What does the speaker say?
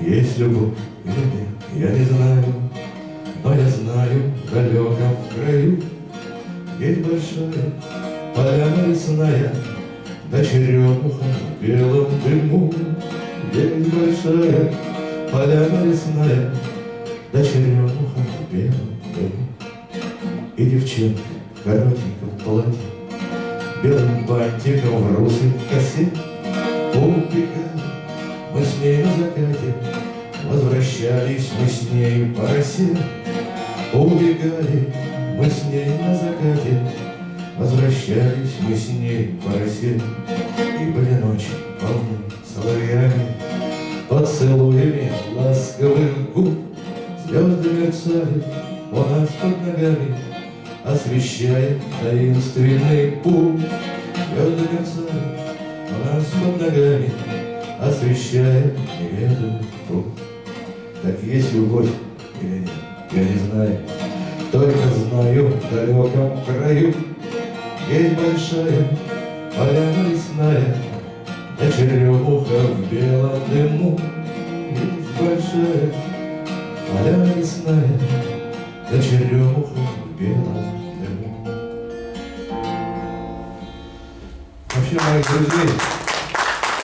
есть любовь или нет, я не знаю, но я знаю, в краю Есть большая поляна лесная, Да черемуха в белом дыму. Есть большая поляна лесная, Да черемуха в белом дыму. И девчонка в коротеньком платье, Белым бантиком в русой косе Убегали мы с ней на закате, Возвращались мы с ней по росе, Убегали мы с ней на закате, Возвращались мы с ней по росе, И были ночи полны соловьями, Поцелуями ласковых губ, Звезды мерцали у нас под ногами, Освещая таинственный путь. Звезды мерцали у нас под ногами, Освещая неведомый путь. Так есть любовь или нет, я не знаю, Только знаю, в далеком краю Есть большая поляна лесная, Да черемуха в белом дыму. Есть большая поляна лесная, Да черемуха в белом дыму. Вообще, моих друзей,